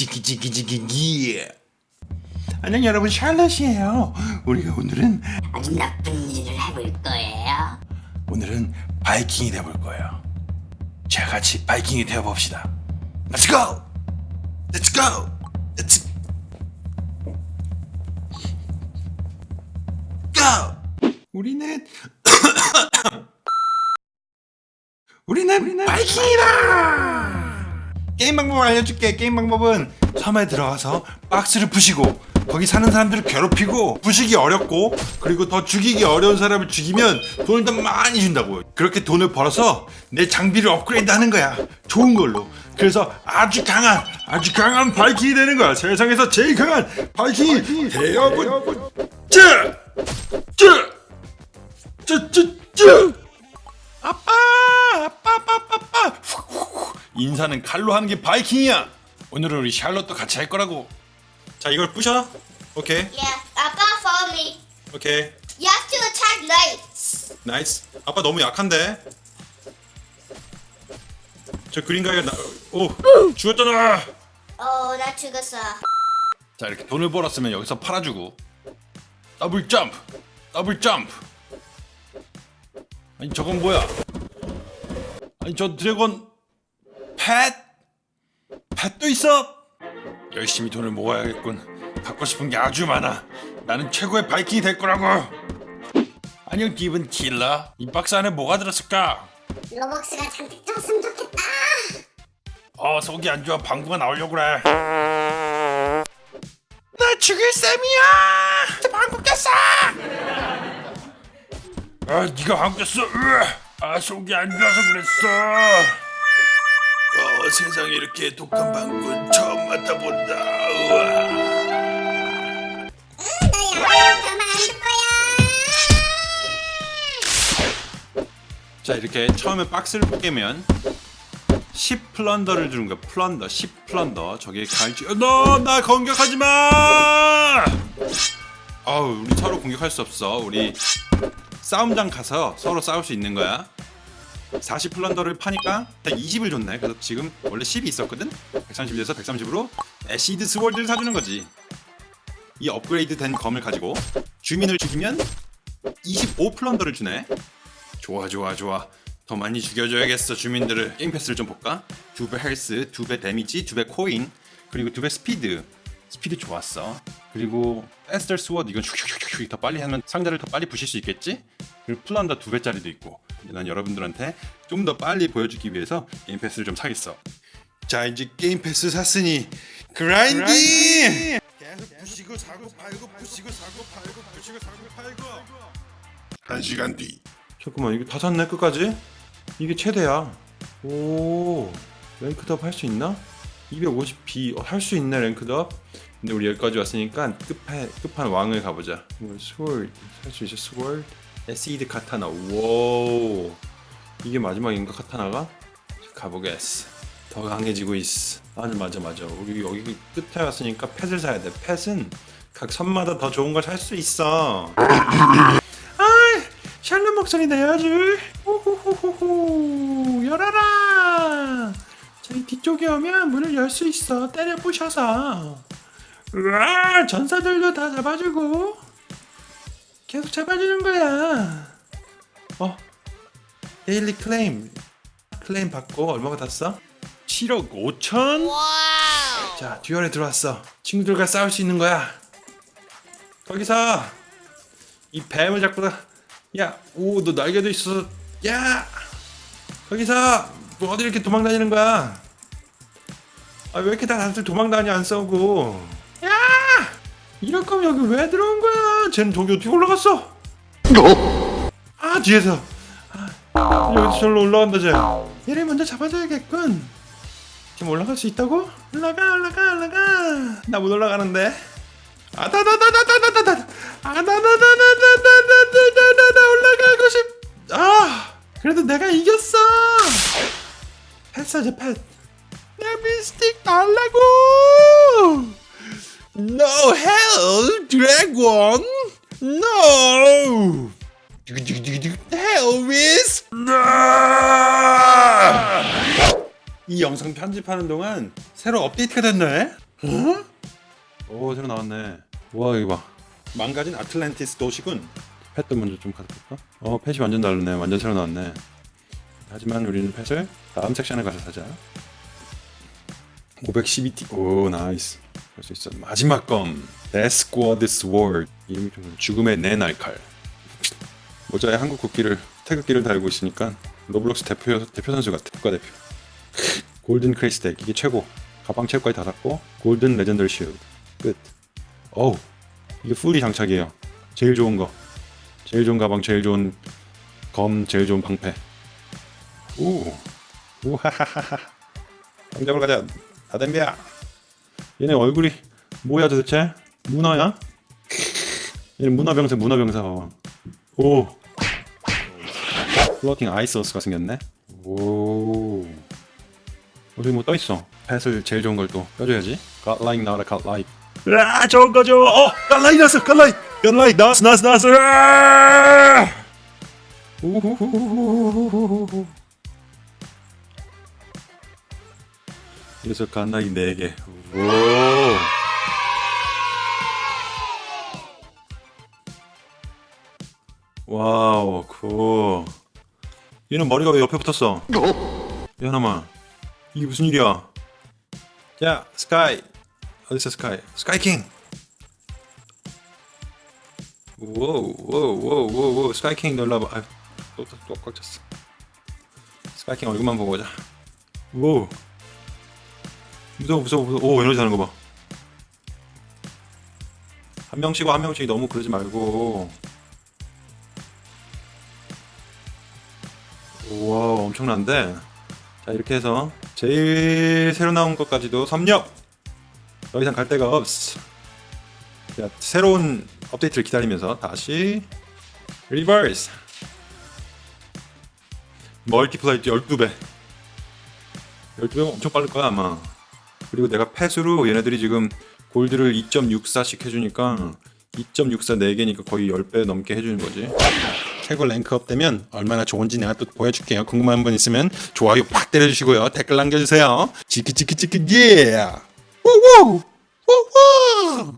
지기지기지기기 안녕 여러분 샬럿이에요 우리가 오늘은 아주 나쁜 일을 해볼 거예요. 오늘은 바이킹이 돼볼 거예요 자 같이 바이킹이 되어봅시다 Let's go! Let's go! Let's go! 우리는 우리는, 우리는 바이킹이다! 게임 방법을 알려줄게. 게임 방법은 섬에 들어가서 박스를 부시고 거기 사는 사람들을 괴롭히고 부시기 어렵고 그리고 더 죽이기 어려운 사람을 죽이면 돈을 더 많이 준다고. 그렇게 돈을 벌어서 내 장비를 업그레이드 하는 거야. 좋은 걸로. 그래서 아주 강한 아주 강한 바이킹이 되는 거야. 세상에서 제일 강한 바이킹이 되어보자 쯔쯔쯔쯔 아빠! 아빠 아빠 아빠 아빠 인사는 칼로 하는 게 바이킹이야. 오늘은 우리 샬롯도 같이 할 거라고. 자 이걸 부셔. 오케이. Yeah, 아빠 follow me. 오케이. You have to attack knights. Nice. 아빠 너무 약한데? 저 그린 가게 나... 오 죽었잖아. 어, 나 죽었어. 자 이렇게 돈을 벌었으면 여기서 팔아주고. 더블 점프 더블 점프. 아니 저건 뭐야? 아니 저 dragon pet pet도 있어! 열심히 돈을 모아야겠군. 갖고 싶은 게 아주 많아. 나는 최고의 바이킹이 될 거라고. 안녕 기분 킬러. 이 박스 안에 뭐가 들었을까? 로벅스가 잔뜩 들었으면 좋겠다. 어 속이 안 좋아. 방구가 나오려고 그래. 나 죽일 셈이야! 방구 꼈어! 아 네가 방구 꼈어. 으아. 아 속이 안 좋아서 그랬어 어 세상에 이렇게 독한 방구 처음 맡아본다 우와. 자 이렇게 처음에 박스를 깨면 10 플런더를 주는 거야 플런더 10 플런더 저기 갈지 너 나 공격하지 마 아우 우리 서로 공격할 수 없어 우리 싸움장 가서 서로 싸울 수 있는 거야 40 plunder를 파니까 딱 20을 줬네. 그래서 지금 원래 10이 있었거든? 130에서 130으로 acid sword를 사주는 거지. 이 업그레이드 된 검을 가지고 주민을 죽이면 25 plunder를 주네. 좋아 좋아 좋아. 더 많이 죽여줘야겠어 주민들을. 게임 패스를 좀 볼까? 두배 헬스, 두배 damage, 두배 코인 그리고 두배 스피드. 스피드 좋았어. 그리고 에스터 Sword 이건 슉슉슉슉 더 빨리 하면 상자를 더 빨리 부실 수 있겠지? 그리고 플란더 두 배짜리도 있고 난 여러분들한테 좀 더 빨리 보여주기 위해서 게임 패스를 좀 사겠어. 자 이제 게임 패스 샀으니 grinding! 계속 부시고 사고 팔고 부시고 사고 팔고 부시고 사고 팔고. 한 시간 뒤. 잠깐만 이게 다 샀네 끝까지? 이게 최대야. 오 ranked up 할 수 있나? 250B 어, 할수 있네 ranked up. 근데 우리 여기까지 왔으니까 끝판, 끝판 왕을 가보자. Sword 할수 있어 Sword Acid Katana 오 이게 마지막인가 Katana가? 가보겠어 더 강해지고 있어. 맞아 맞아 맞아. 우리 여기 끝에 왔으니까 pet을 사야 돼. pet은 각 선마다 더 좋은 걸 살 수 있어. 샬롯 목소리 내야지 호호호호호 열어라. 저기 뒤쪽에 오면 문을 열 수 있어. 때려 부셔서. 으아 전사들도 다 잡아주고 계속 잡아주는 거야 어 daily claim claim 받고 얼마가 땄어? 7억 5천? 자 duel에 들어왔어 친구들과 싸울 수 있는 거야 거기서 이 뱀을 잡고 야, 오, 너 날개도 있어. 야, 거기서 뭐 어디 이렇게 도망다니는 거야? 아, 왜 이렇게 다 다들 도망다니 안 싸우고? 야, 이럴 거면 여기 왜 들어온 거야? 쟤는 저기 어떻게 올라갔어? 아, 뒤에서. 아, 여기서 절로 올라간다 쟤. 얘를 먼저 잡아줘야겠군. 지금 올라갈 수 있다고? 올라가, 올라가, 올라가. 나 못 올라가는데. 아다다다다다다다 아다다다다다다다다다 올라가고 싶. 아 그래도 내가 이겼어. 펫 사자 펫. 내 미스틱 달라고. No hell, dragon. No. Hell is. 이 영상 편집하는 동안 새로 업데이트가 됐네. 오 새로 나왔네 와 이거 봐 망가진 아틀란티스 도시군 pet도 먼저 좀 가볼까? 어 펫이 완전 다르네 완전 새로 나왔네 하지만 우리는 pet을 다음 섹션에 가서 사자 512T 오 nice 할수 있어 마지막 검 Death Squad Sword 이름이 좀 죽음의 내 날칼 모자에 한국 국기를 태극기를 달고 있으니까 로블록스 대표 대표 선수 같아 국가대표. Golden 크레이스텍 이게 최고. 가방 최고까지 다 샀고 Golden Legendary Shield 끝. 어우 이게 풀이 장착이에요. 제일 좋은 거. 제일 좋은 가방 제일 좋은 검 제일 좋은 방패. 오 우하하하하. 당장으로 가자 다 덤벼 얘네 얼굴이 뭐야 도대체? 문어야? 얘는 문어병사 문어병사. 봐봐 오. Floating Isles가 생겼네. 오. 어디 뭐 떠있어? pet을 제일 좋은 걸 또 껴줘야지. Godlike 나와라 Godlike 아 좋은 거죠. 어 Godlike 나왔어 Godlike Godlike 나왔어 나왔어 나왔어. 으아! 우후후후후후후후. 그래서 Godlike 4개. 오 wow good 얘는 머리가 왜 옆에 붙었어? 야나마 이게 무슨 일이야? 야 Sky. 어딨어 Sky? Sky King. 워우 워우 워우 워우 Sky King 놀라봐. 아유 또또 꽉 찼어. 스카이킹 얼굴만 보고 오자. 워우. 무서워 무서워 무서워. 오 에너지 하는 거봐한 명씩과 한 명씩. 너무 그러지 말고 우와 엄청난데? 자 이렇게 해서 제일 새로 나온 것까지도 섭렵! 더 이상 갈 데가 없어. 자 새로운 업데이트를 기다리면서 다시 Rebirth multiply 12배. 12배면 엄청 빠를 거야 아마. 그리고 내가 pet으로 얘네들이 지금 골드를 2.64씩 해주니까 2.64 4개니까 거의 10배 넘게 해주는 거지. 최고 rank up 되면 얼마나 좋은지 내가 또 보여줄게요. 궁금한 분 있으면 좋아요 팍 때려주시고요. 댓글 남겨주세요. 치키치키치키 예 우우! 우우